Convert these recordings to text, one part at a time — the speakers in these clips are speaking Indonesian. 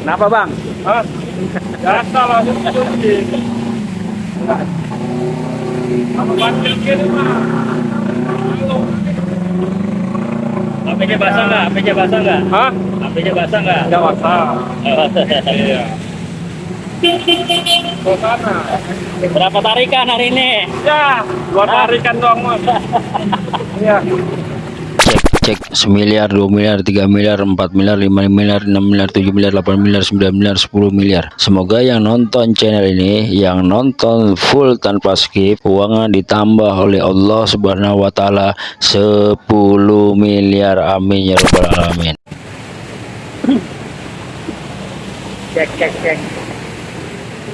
Kenapa bang? Hah? Biasa lah. Apa bantil kiri mah? Basah nggak? HP-nya basah nggak? Hah? HP-nya basah nggak? Basah. Nggak basah. Iya. Berapa tarikan hari ini? Ya, dua tarikan doang mas. Iya. cek cek semiliar dua miliar tiga miliar empat miliar lima miliar enam miliar tujuh miliar delapan miliar sembilan miliar sepuluh miliar semoga yang nonton channel ini yang nonton full tanpa skip uangnya ditambah oleh Allah subhanahu wa ta'ala 10 miliar amin ya rabbal alamin Cek cek cek.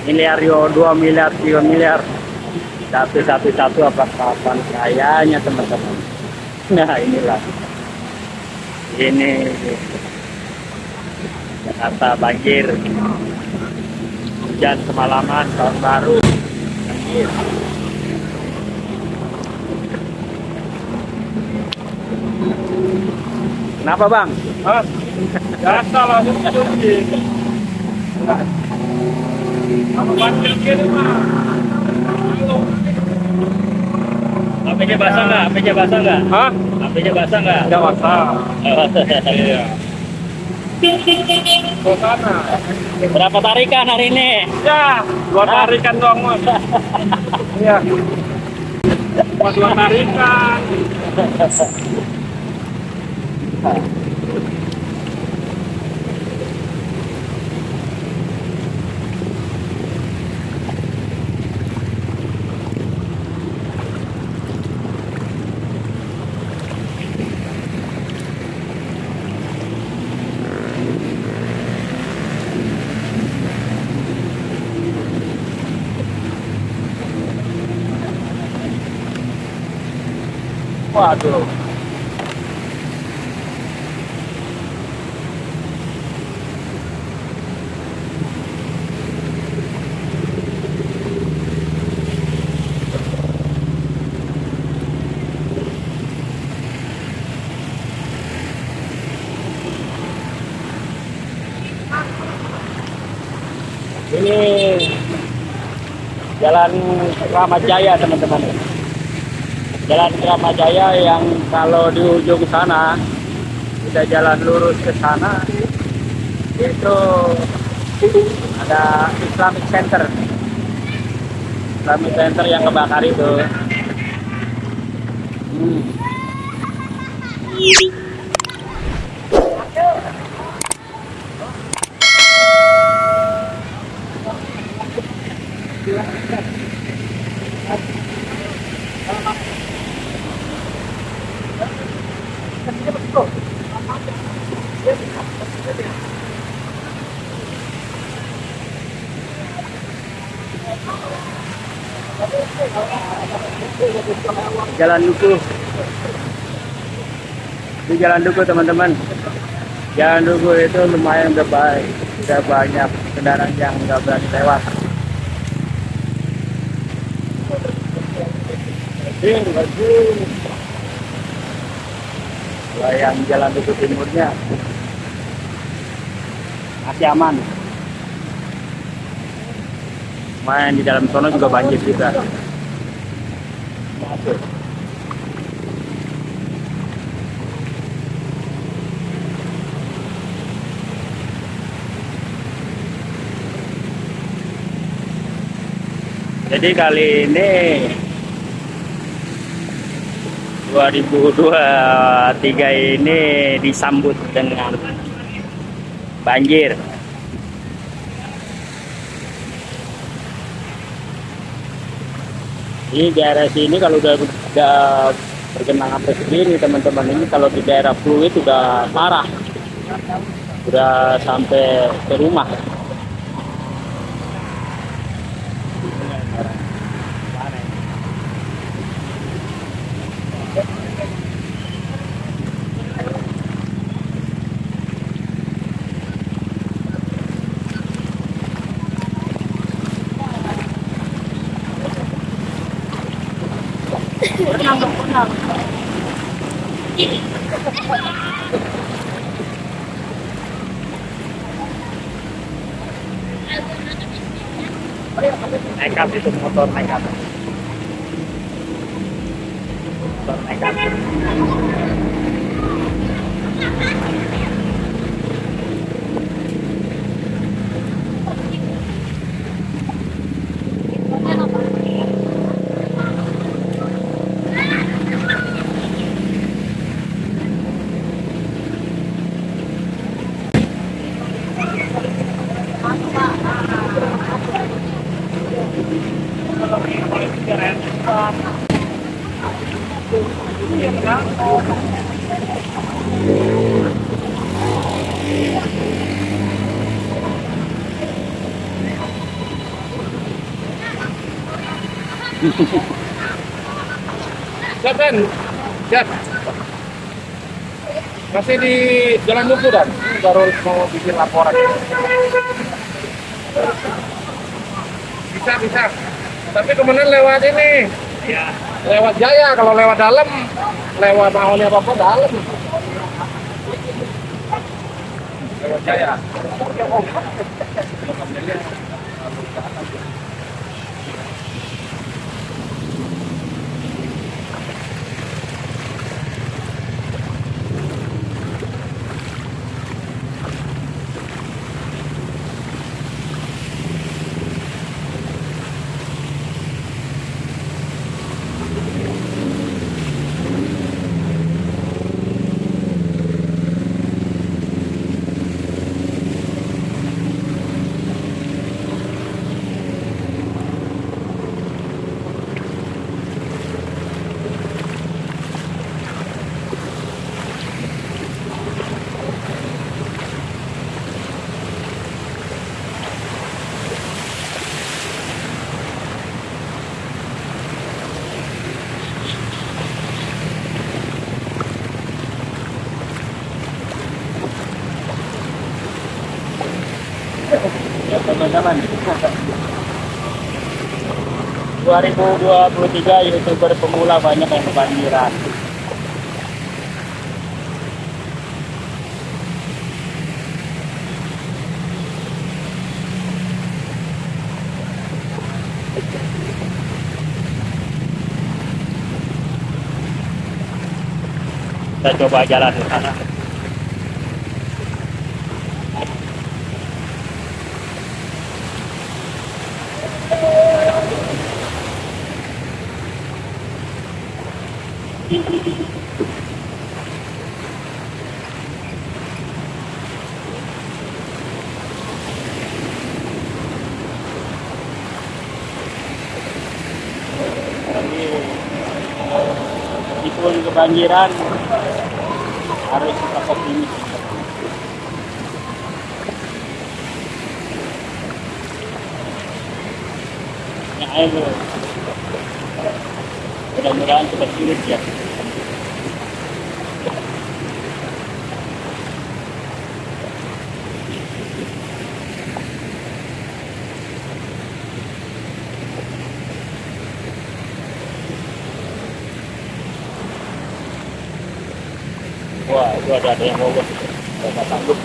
Miliar yo, 2 miliar, 3 miliar. Satu satu satu apa kapan kayanya teman-teman. Nah inilah. Ini Jakarta banjir. Hujan semalaman tahun baru. Banjir. Kenapa bang? Hah? Biasa lah, HP-nya basah nggak? HP-nya basah nggak? Hah? HP-nya basah nggak? Nggak basah. Iya. Ke sana. Berapa tarikan hari ini? Ya, dua tarikan doang mas. Iya. Cuma dua tarikan. Waduh. Ini Jalan Kramat Jaya teman-teman. Jalan Kramat Jaya yang kalau di ujung sana kita jalan lurus ke sana itu ada Islamic Center. Islamic Center yang kebakar itu. Hmm. Jalan Duku. Di Jalan Duku teman-teman. Jalan Duku itu lumayan udah baik, banyak kendaraan yang nggak berani lewat. Bagus, bagus. Kalau yang Jalan Duku Timurnya masih aman. Main di dalam sono juga banjir juga. Masuk. Jadi kali ini 2023 ini disambut dengan banjir. Ini daerah sini kalau udah udah bergenang sampai teman-teman ini kalau di daerah fluid udah parah, udah sampai ke rumah. Masih di Jalan Duku, Dan. Baru mau bikin laporan. Bisa, bisa. Tapi kemudian lewat ini. Ya. Lewat Jaya. Kalau lewat dalam, lewat maunya apa-apa dalam. Lewat Jaya. Teman-teman 2023 youtuber pemula banyak yang kebanjiran. Kita coba jalan ke sana Jadi, meskipun kebanjiran harus tetap optimis ya ayo. Mudah-mudahan cepat surut ya wah itu ada yang mogok nggak sanggup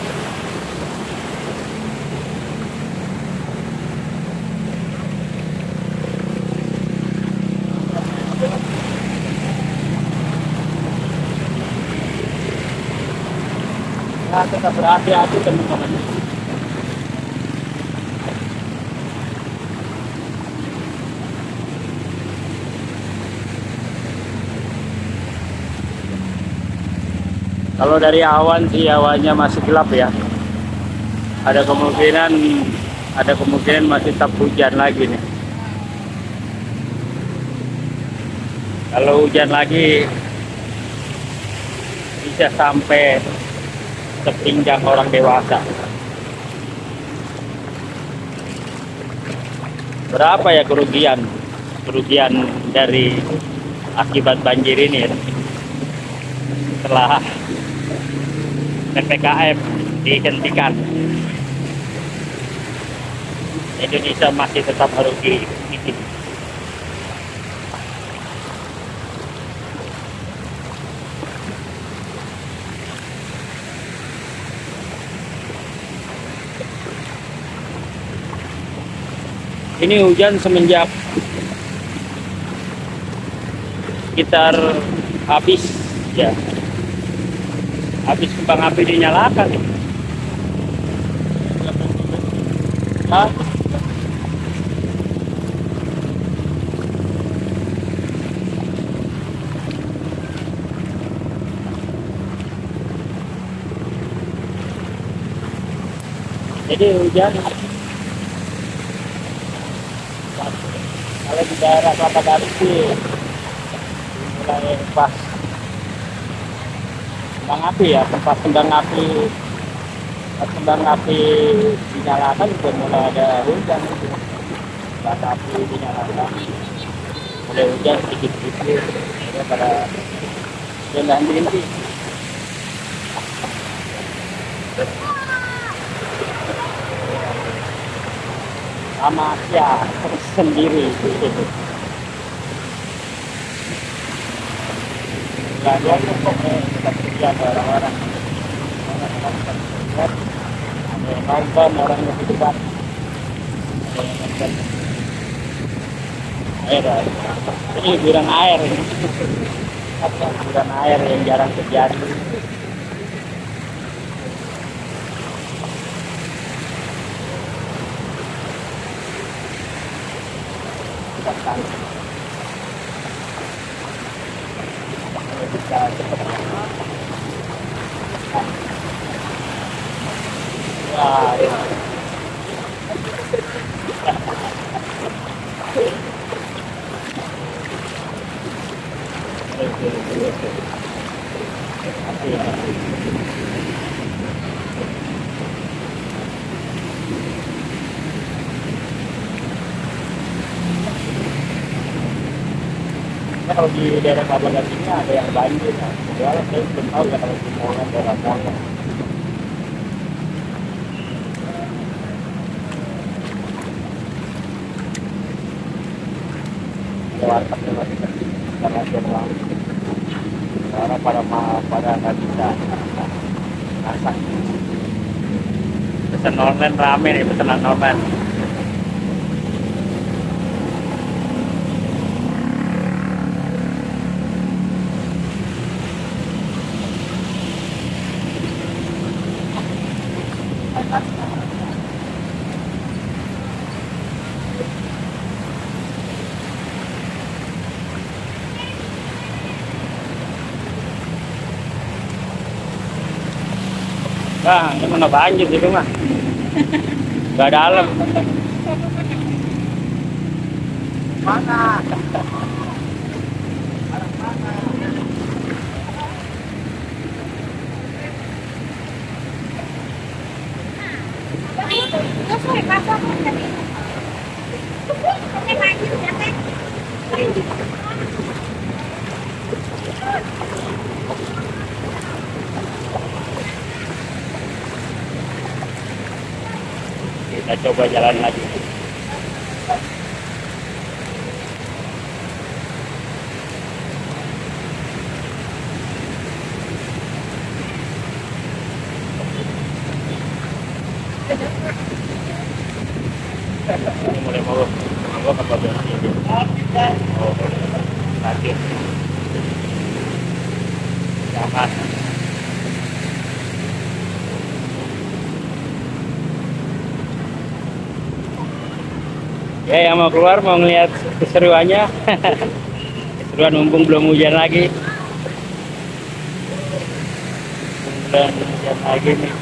Nah, tetap berhati-hati teman-teman. Kalau dari awan sih awannya masih gelap ya. Ada kemungkinan ada kemungkinan masih tetap hujan lagi nih. Kalau hujan lagi bisa sampai sepinggang orang dewasa. Berapa ya kerugian? Kerugian dari akibat banjir ini ya? setelah PPKM dihentikan. Indonesia masih tetap harus di ini hujan semenjak sekitar habis ya habis kembang api dinyalakan Hah? jadi hujan kalau di daerah Kelapa Gading sih mulai pas kembang api ya tempat kembang api tempat kembang api dinyalakan sudah mulai ada hujan. Itu tempat api dinyalakan. Mulai hujan sedikit-sedikit. Ya pada rendah diri sama ya sendiri nggak kita kerja ada nonton orang yang ada nonton air ini hiburan air ini. Hiburan air yang jarang terjadi Nah, kalau di daerah Kabagan ini ada yang banjir, nah, saya belum tahu ya kalau di Monas daerah karena. Karena pada pada nggak bisa. Pesan online rame nih pesanan online. Nah, ini mana banjir gitu mah. Gak ada alam. Mana? Kita coba jalan lagi. Ini mulai mau mau apa berarti ini? Oh, nanti. Jangan. Ya, yang keluar mau ngeliat keseruannya. Keseruan mumpung belum hujan lagi. Belum hujan lagi nih.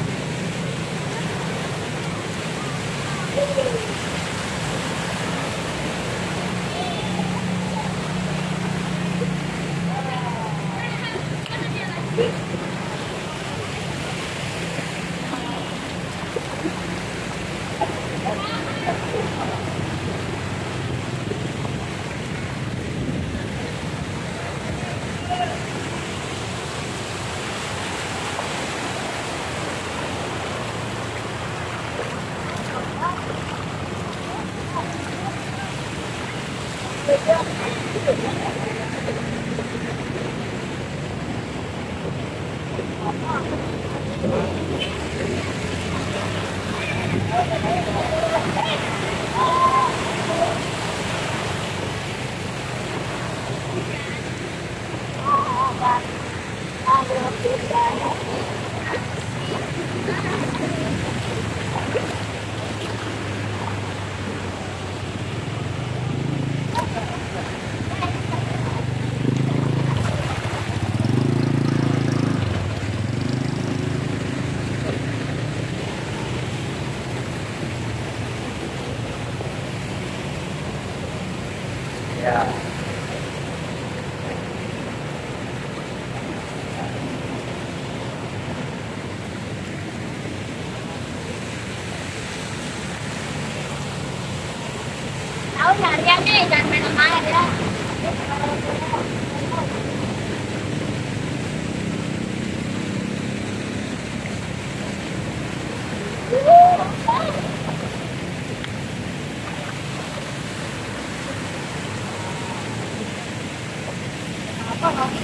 好 好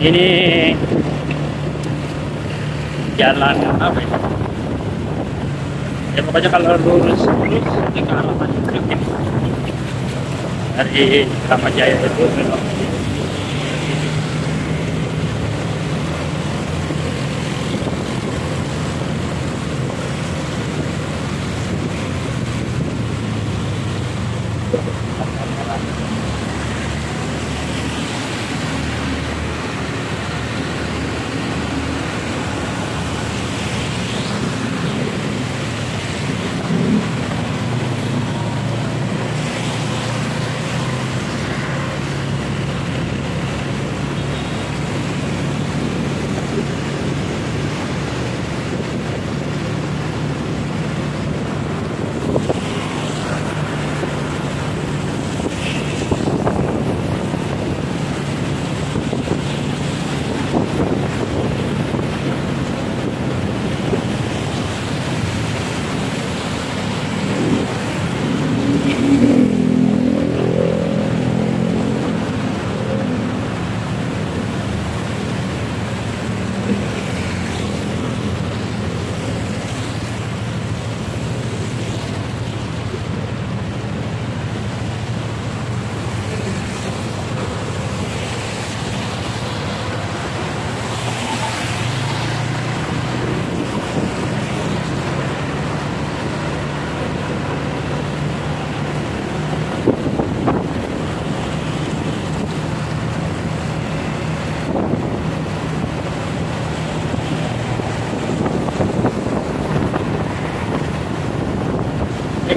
ini jalan apa ya? Ya pokoknya kalau lurus lurus ke arah Tanjung. Dari Kramat Jaya itu belok.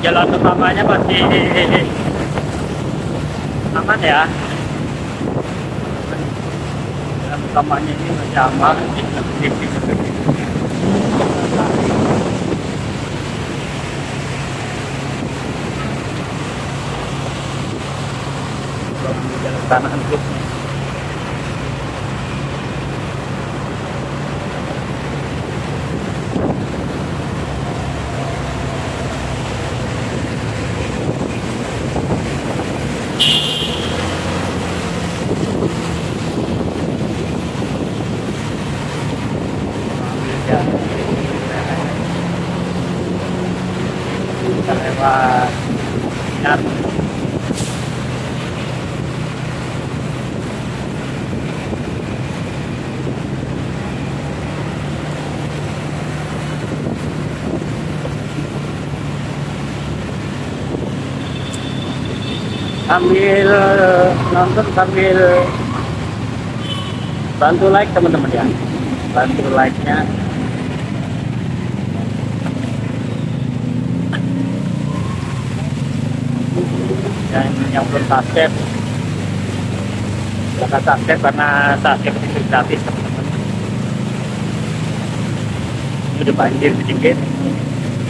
Jalan utamanya masih aman ya. Jalan utamanya ini masih aman. Jalan kanan itu. Kita lewat Sinar. Sambil nonton sambil bantu like teman-teman ya. Bantu like nya dan yang belum subscribe. Silahkan subscribe karena subscribe itu gratis teman-teman. Udah banjir sedikit.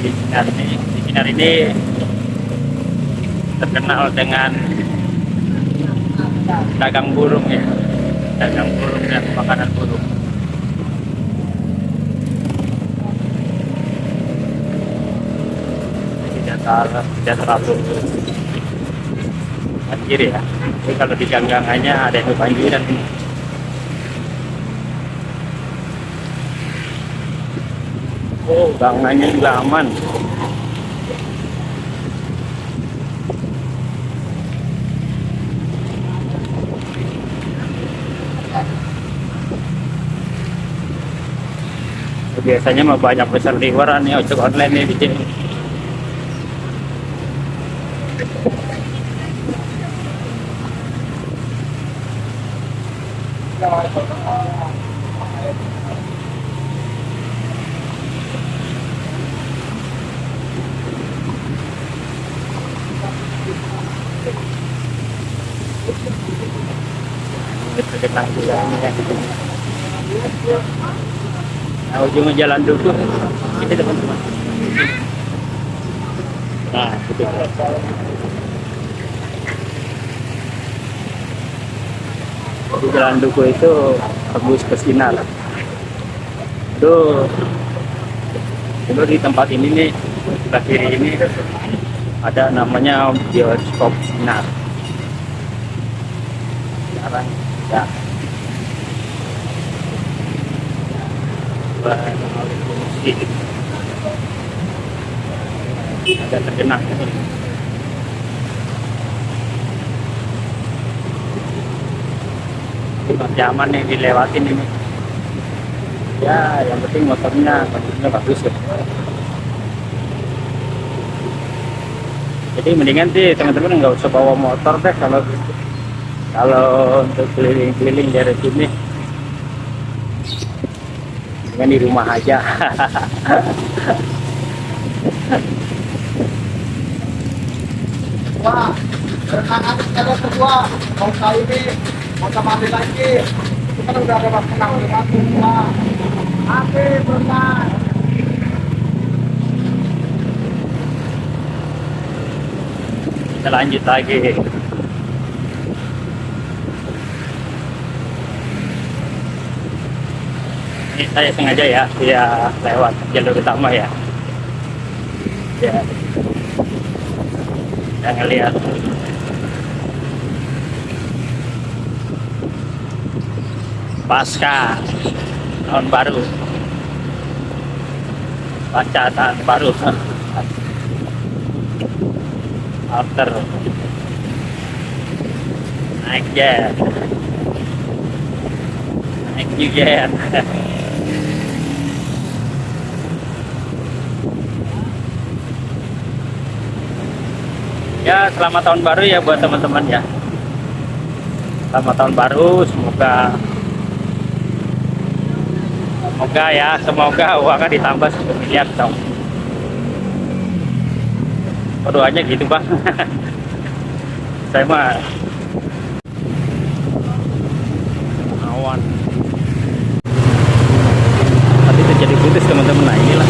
Di Sinar ini di Sinar ini terkenal dengan dagang burung ya. Dagang burung dan makanan burung. Tidak salah tidak terlalu banjir ya. Tapi kalau di ganggangannya ada yang kebanjiran oh ganggangannya juga aman biasanya mah banyak pesan liweran ya ojek online nih di sini ya nah ujungnya jalan duku ini teman-teman nah itu di jalan duku itu tembus ke sinar. Itu itu di tempat ini nih sebelah kiri ini ada namanya bioskop sinar. Sekarang ya ada tergenang masih aman nih dilewatin ini. Ya yang penting motornya kondisinya bagus ya. Jadi mendingan sih teman-teman nggak usah bawa motor deh kalau kalau untuk keliling-keliling dari sini dengan di rumah aja Wah, renangan ada kedua, mau kali ini mau mati lagi. Itu kan udah ada mas menang di mati semua. Api berenang. kita lanjut lagi ini saya sengaja ya dia lewat jalur utama ya. Ya. Saya ngeliat. Pasca tahun baru. Pasca tahun baru. After. Naik jet. Naik new ya selamat tahun baru ya buat teman-teman ya. Selamat tahun baru semoga semoga ya semoga uangnya ditambah 1 miliar dong. Doanya gitu bang. Saya mah awan. Tadi terjadi putus teman-teman. Nah inilah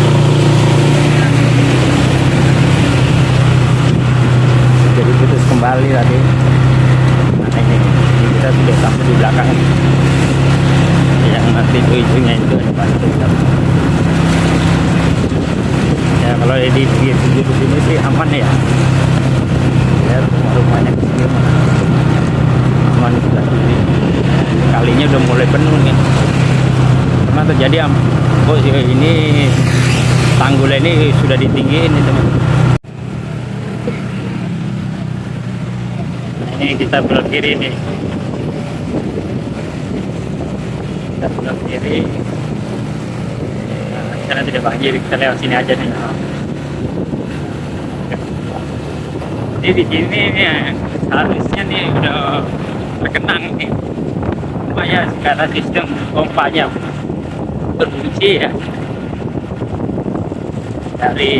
jadi kembali tadi. Nah ini, ini kita sudah sampai di belakang. Yang nanti ujungnya itu ada batu ya kalau di di di sini sih aman ya. Ya rumah-rumahnya ke sini mah aman sebelah sini kalinya udah mulai penuh nih. Pernah terjadi am oh iya, ini tanggulnya ini sudah ditinggiin nih teman ini kita belok kiri nih. Kita belok kiri. Karena tidak banjir kita lewat sini aja nih. Jadi di sini nih harusnya nih udah terkenang nih. Cuma ya karena sistem pompanya terkunci ya. Dari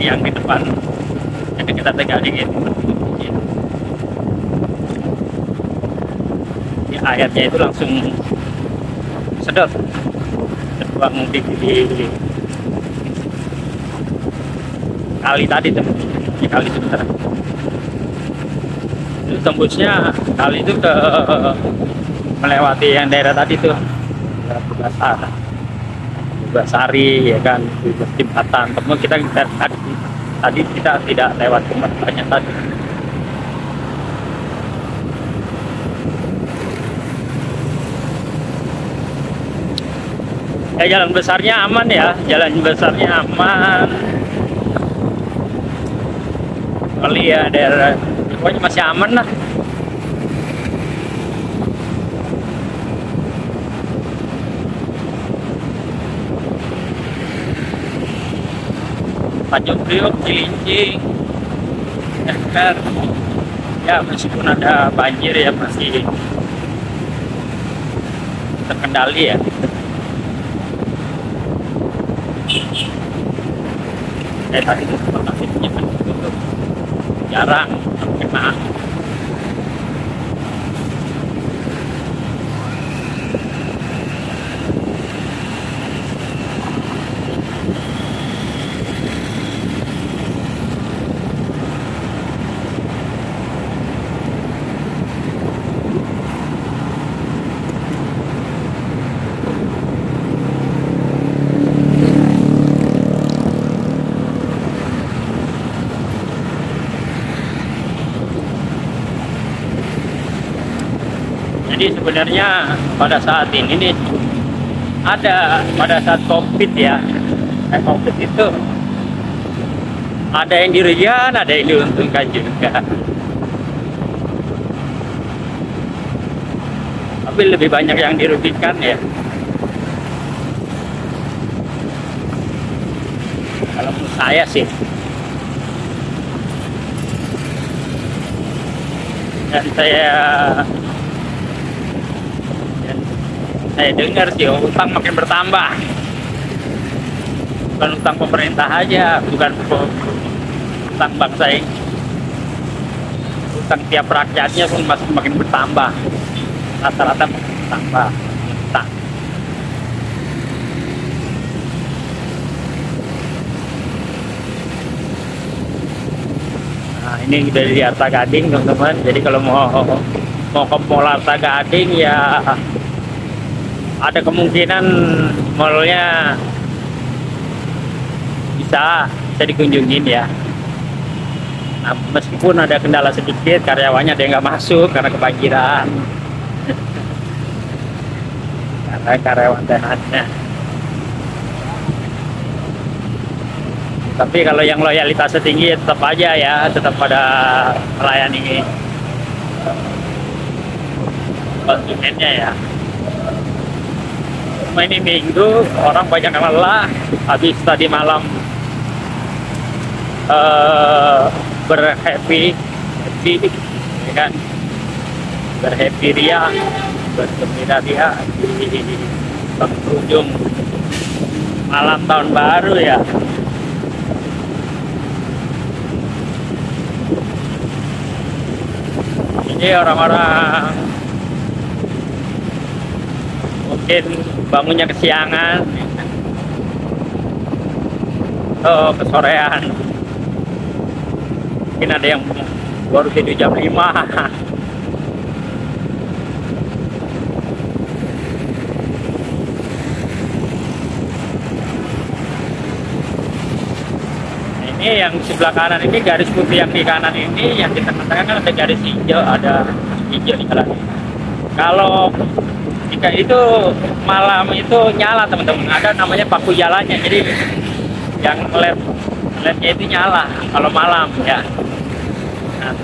yang di depan jadi kita tegalin gitu ya, airnya itu langsung sedot. Terbuang di, di kali tadi tuh. Di kali itu tembusnya kali itu ke melewati yang daerah tadi tuh. Basar Basari ya kan? Jembatan. Teman kita, kita tadi, tadi kita tidak lewat jembatannya tadi ya jalan besarnya aman ya jalan besarnya aman kali ya daerah pokoknya masih aman lah Tanjung Priok, Cilincing, Emper. Ya meskipun ada banjir ya masih terkendali ya. Eh tadi itu lokasinya kan ditutup. Jarang kena. Jadi sebenarnya pada saat ini nih ada pada saat covid ya, eh, covid itu ada yang dirugikan, ada yang diuntungkan juga. Tapi lebih banyak yang dirugikan ya. Kalau menurut saya sih. Dan saya dan saya dengar sih utang makin bertambah. Bukan utang pemerintah aja bukan utang bangsa ini. Utang tiap rakyatnya pun masih makin bertambah. Rata-rata bertambah. Utang. Nah ini dari Arta Gading teman-teman. Jadi kalau mau mau ke Mall Arta Gading ya ada kemungkinan mallnya bisa bisa dikunjungin ya. Nah, meskipun ada kendala sedikit karyawannya ada yang nggak masuk karena kebanjiran. Karena karyawan tenannya tapi kalau yang loyalitasnya tinggi tetap aja ya tetap pada melayani. Konsumennya ya cuma ini minggu orang banyak lelah. Habis tadi malam eh berhappy happy ya kan? Berhappy ria bergembira ria di penghujung malam tahun baru ya. Ini orang-orang mungkin bangunnya kesiangan. Oh kesorean. Mungkin ada yang baru tidur jam 5 ini yang sebelah kanan ini garis putih yang di kanan ini yang di tengah-tengah kan ada garis hijau ada hijau di kalau jika itu malam itu nyala teman-teman ada namanya paku jalannya jadi yang led lednya itu nyala kalau malam ya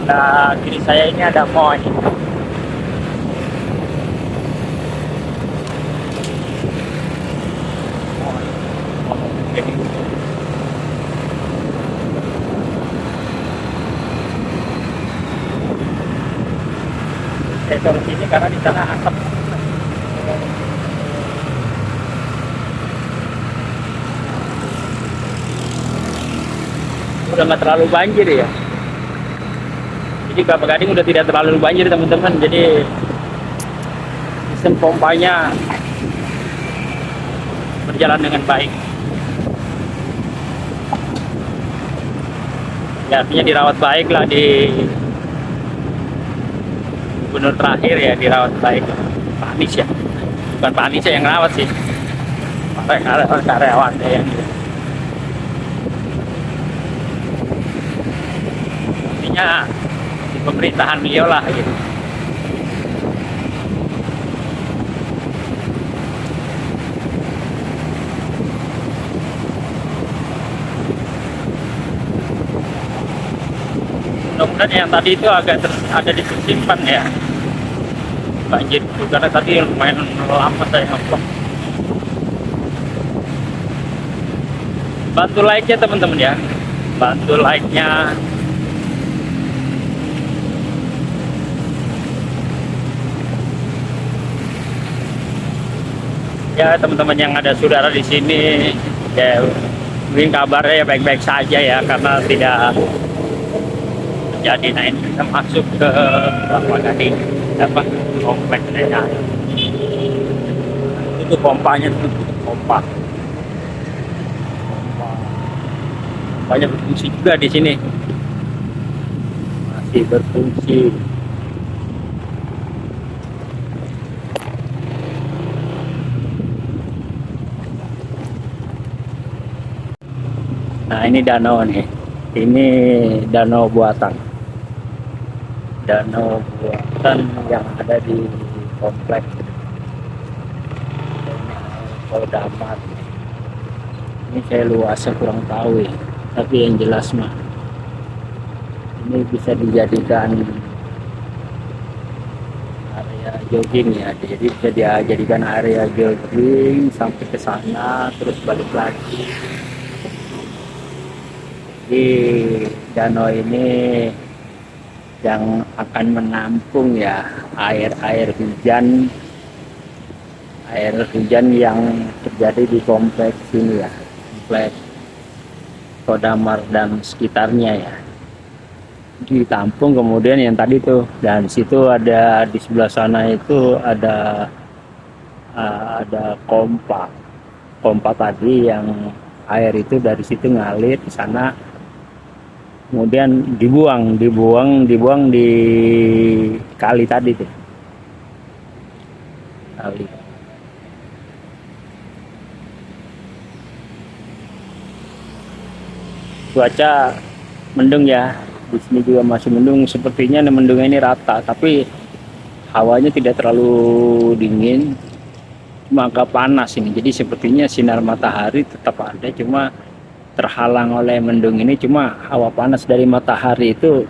nah kiri saya ini ada mall saya sini karena di sana asap nggak terlalu banjir ya. Jadi Kelapa Gading udah tidak terlalu banjir teman-teman. Jadi sistem pompanya berjalan dengan baik. Ya artinya dirawat baik lah di gubernur terakhir ya dirawat baik. Pak Anies ya. Bukan Pak Anies yang rawat sih. Karyawan yang artinya di pemerintahan beliau lah gitu. Mudah-mudahan yang tadi itu agak ter- ada disimpan ya. Banjir itu karena tadi lumayan lama saya ngevlog. Bantu like ya teman-teman ya. Bantu like-nya ya teman-teman yang ada saudara di sini ya mungkin kabarnya ya baik-baik saja ya karena tidak jadi. Nah ini kita masuk ke apa tadi apa kompleknya itu pompanya itu pompa. Banyak berfungsi juga di sini. Masih berfungsi Nah ini danau nih, ini danau buatan, danau buatan yang ada di kompleks. Poldamat. Ini saya luasnya kurang tahu ya, tapi yang jelas mah ini bisa dijadikan area jogging ya, jadi bisa dijadikan area jogging sampai ke sana terus balik lagi di danau ini yang akan menampung ya air-air hujan air hujan yang terjadi di kompleks ini ya kompleks Kodamar dan sekitarnya ya. Ditampung kemudian yang tadi tuh dan situ ada di sebelah sana itu ada uh, ada pompa pompa tadi yang air itu dari situ ngalir ke sana kemudian dibuang dibuang dibuang di kali tadi tuh. Kali. Cuaca mendung ya. Di sini juga masih mendung. Sepertinya mendungnya ini rata tapi hawanya tidak terlalu dingin. Cuma panas ini. Jadi sepertinya sinar matahari tetap ada cuma terhalang oleh mendung ini cuma hawa panas dari matahari itu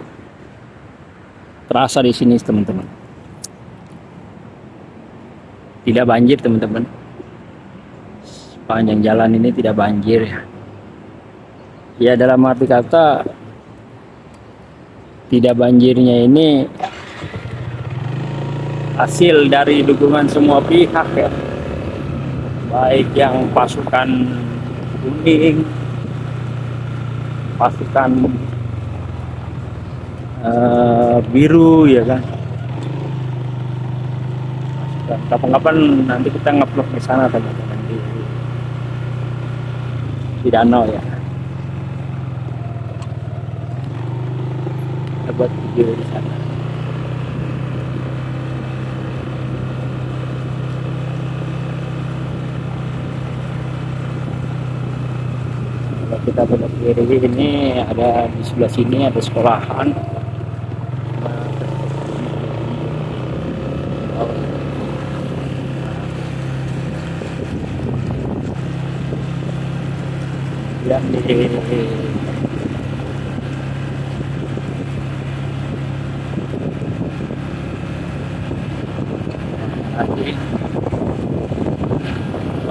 terasa di sini teman-teman. Tidak banjir teman-teman. Sepanjang jalan ini tidak banjir ya. Ya dalam arti kata tidak banjirnya ini hasil dari dukungan semua pihak ya. Baik yang pasukan kuning pasukan uh, biru ya kan? Kapan-kapan nanti kita ngevlog di sana teman-teman. Di, di danau ya. Kita buat video di sana kalau kita belok kiri ini ada di sebelah sini ada sekolahan yang di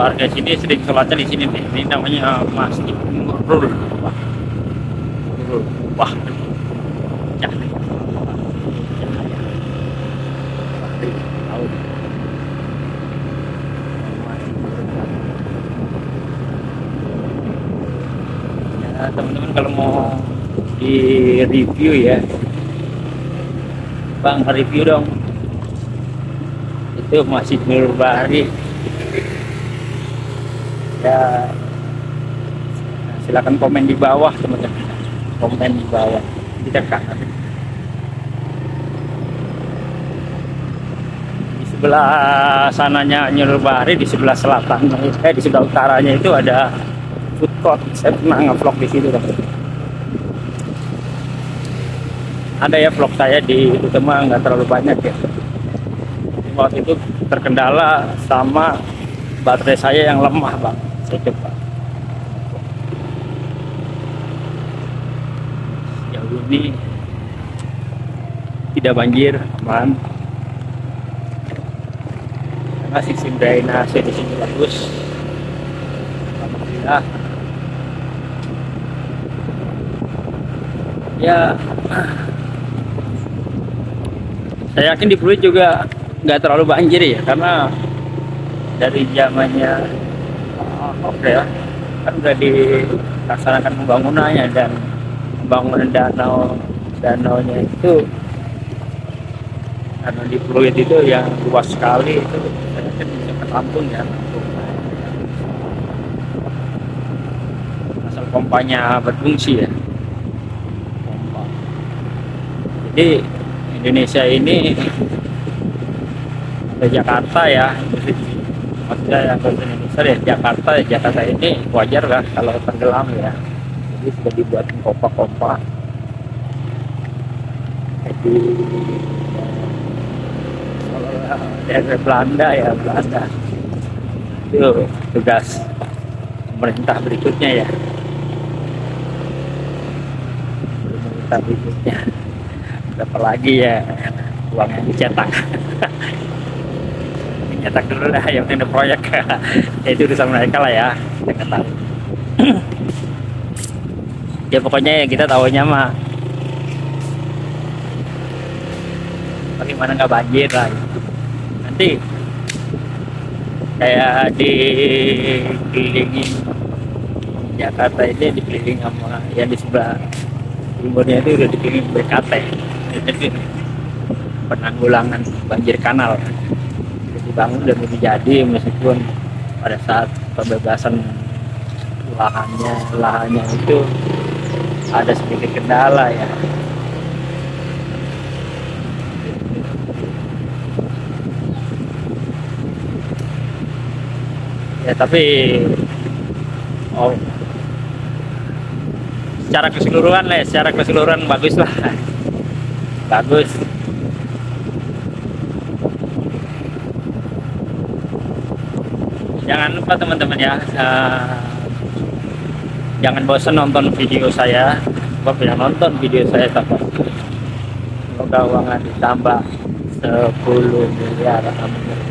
warga sini sering sholatnya di sini nih. Ini namanya Masjid Nurul. Ya, review ya, Bang review dong. Itu Nurul Bahri ya silakan komen di bawah teman-teman. Komen di bawah. Di dekat di sebelah sananya Nyurul Bahri di sebelah selatan eh di sebelah utaranya itu ada food court. Saya pernah ngevlog di situ kan ada ya vlog saya di itu nggak terlalu banyak ya. Waktu itu terkendala sama baterai saya yang lemah bang. Saya coba jauh ini tidak banjir aman karena sistem drainase di sini bagus. Alhamdulillah. Ya. Saya yakin di Pluit juga nggak terlalu banjir ya karena dari zamannya uh, oke ya kan udah dilaksanakan pembangunannya dan pembangunan danau danaunya itu karena di Pluit itu yang luas sekali itu yakin bisa ketampung ya. Tampung. asal pompanya berfungsi ya. Pompa. Jadi Indonesia ini ke Jakarta ya maksudnya yang ke Indonesia ya Jakarta ya Jakarta ini wajar lah kalau tenggelam ya. Jadi sudah dibuat pompa-pompa. Jadi dari Belanda ya Belanda. Itu tugas pemerintah berikutnya ya. Pemerintah berikutnya. Berapa lagi ya? Uang yang dicetak. Dicetak dulu lah yang ada proyek. Ya itu urusan mereka lah ya. Saya tahu. Ya pokoknya ya kita tahunya mah. Bagaimana nggak banjir lah. gitu. Nanti. Kayak dikelilingi. Jakarta ini dikelilingi sama yang di sebelah. Timurnya itu udah dikelilingi BKT jadi penanggulangan banjir kanal. Udah dibangun dan udah jadi meskipun pada saat pembebasan lahannya lahannya itu ada sedikit kendala ya ya tapi oh. Secara keseluruhan lah secara keseluruhan bagus lah. Bagus. Jangan lupa teman-teman ya eh, jangan bosan nonton video saya. Sebab yang nonton video saya tambah. Semoga uangnya ditambah 10 miliar. Amin